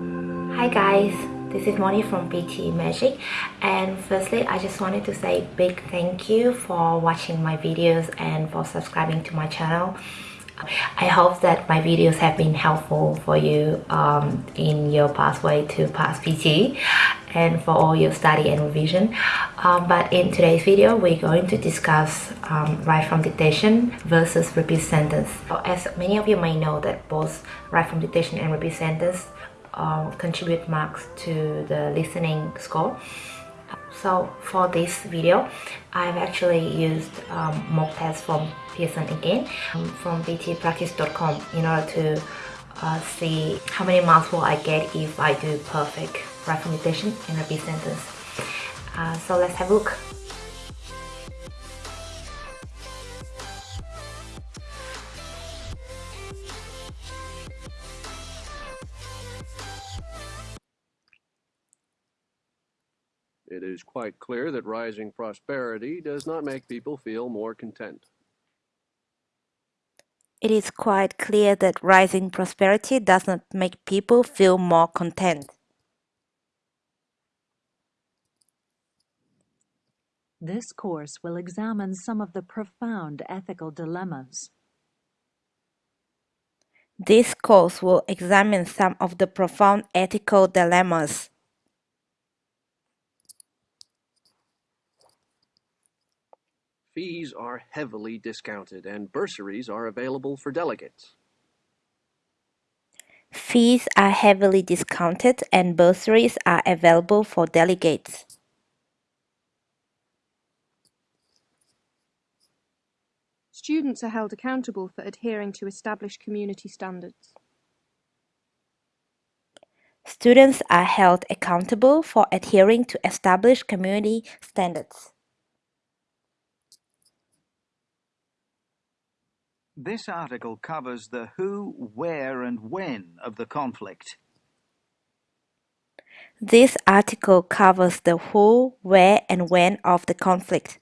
Hi guys, this is Moni from PTE Magic and firstly I just wanted to say big thank you for watching my videos and for subscribing to my channel. I hope that my videos have been helpful for you um, in your pathway to pass PTE and for all your study and revision. Um, but in today's video, we're going to discuss um, write from dictation versus repeat sentence. As many of you may know that both write from dictation and repeat sentence uh, contribute marks to the listening score. So for this video I've actually used um, mock tests from Pearson again um, from ptepractice.com in order to uh, see how many marks will I get if I do perfect recommendation in a B sentence. Uh, so let's have a look It is quite clear that rising prosperity does not make people feel more content. It is quite clear that rising prosperity does not make people feel more content. This course will examine some of the profound ethical dilemmas. This course will examine some of the profound ethical dilemmas. Fees are heavily discounted and bursaries are available for delegates. Fees are heavily discounted and bursaries are available for delegates. Students are held accountable for adhering to established community standards. Students are held accountable for adhering to established community standards. This article covers the who, where and when of the conflict. This article covers the who, where and when of the conflict.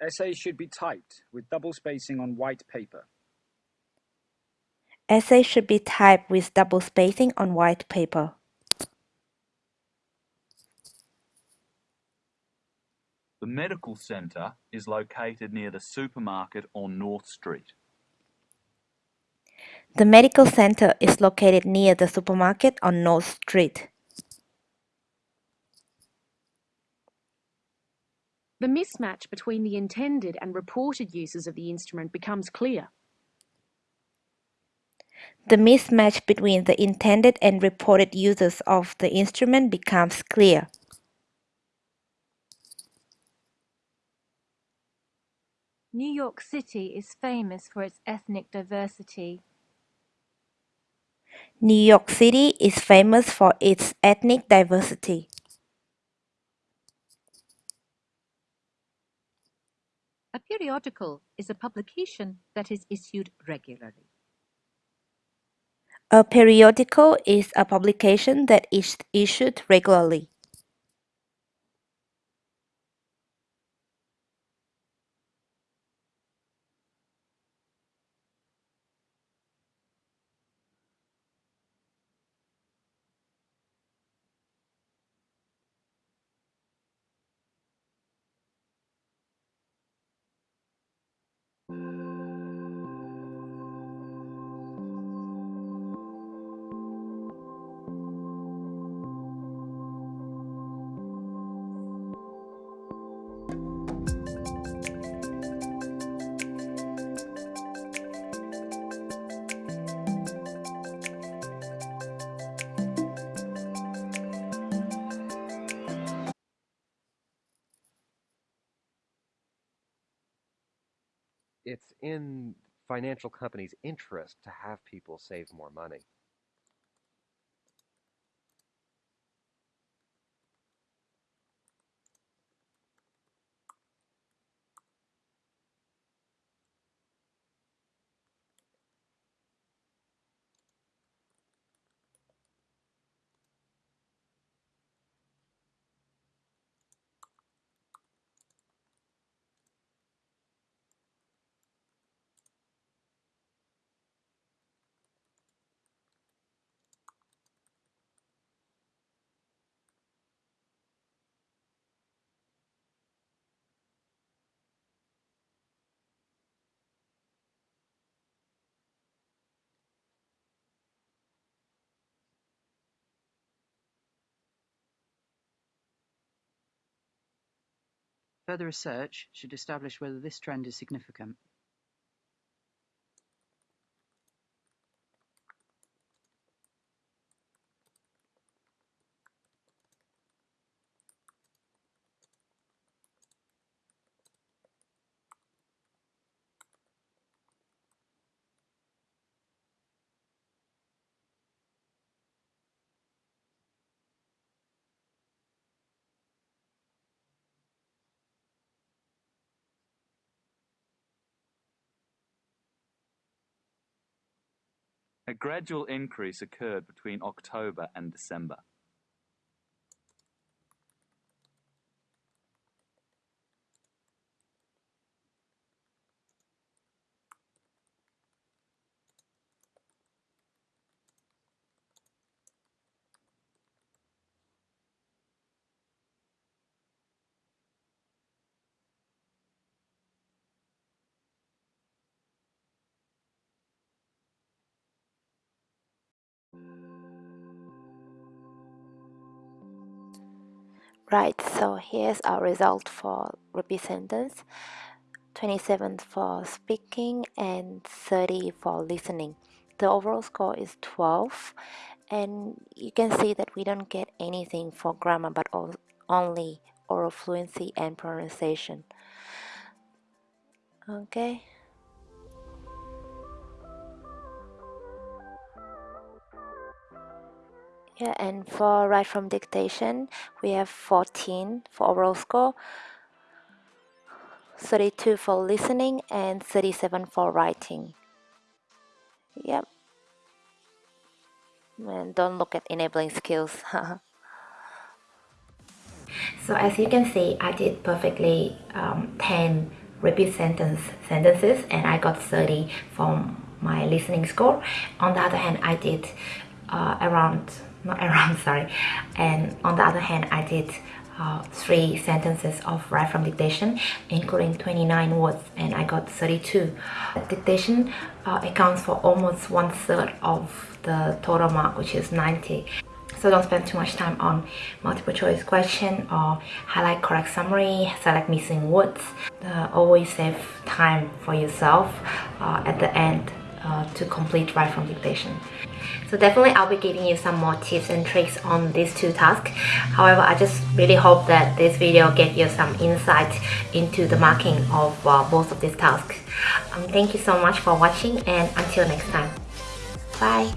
Essays should be typed with double spacing on white paper. Essays should be typed with double spacing on white paper. The medical centre is located near the supermarket on North Street. The medical center is located near the supermarket on North Street. The mismatch between the intended and reported uses of the instrument becomes clear. The mismatch between the intended and reported uses of the instrument becomes clear. New York City is famous for its ethnic diversity. New York City is famous for its ethnic diversity. A periodical is a publication that is issued regularly. A periodical is a publication that is issued regularly. It's in financial companies' interest to have people save more money. Further research should establish whether this trend is significant. A gradual increase occurred between October and December. Right, so here's our result for repeat sentence 27 for speaking and 30 for listening. The overall score is 12 and you can see that we don't get anything for grammar but only oral fluency and pronunciation. Okay. Yeah, and for write from dictation, we have 14 for overall score, 32 for listening, and 37 for writing. Yep. And don't look at enabling skills. so as you can see, I did perfectly um, 10 repeat sentence sentences and I got 30 from my listening score. On the other hand, I did uh, around not around sorry. And on the other hand I did uh, three sentences of write from dictation including 29 words and I got 32 dictation uh, accounts for almost one third of the total mark which is 90 so don't spend too much time on multiple choice question or highlight correct summary select missing words. Uh, always save time for yourself uh, at the end uh, to complete write from dictation so definitely I'll be giving you some more tips and tricks on these two tasks. However, I just really hope that this video gave you some insight into the marking of uh, both of these tasks. Um, thank you so much for watching and until next time. Bye.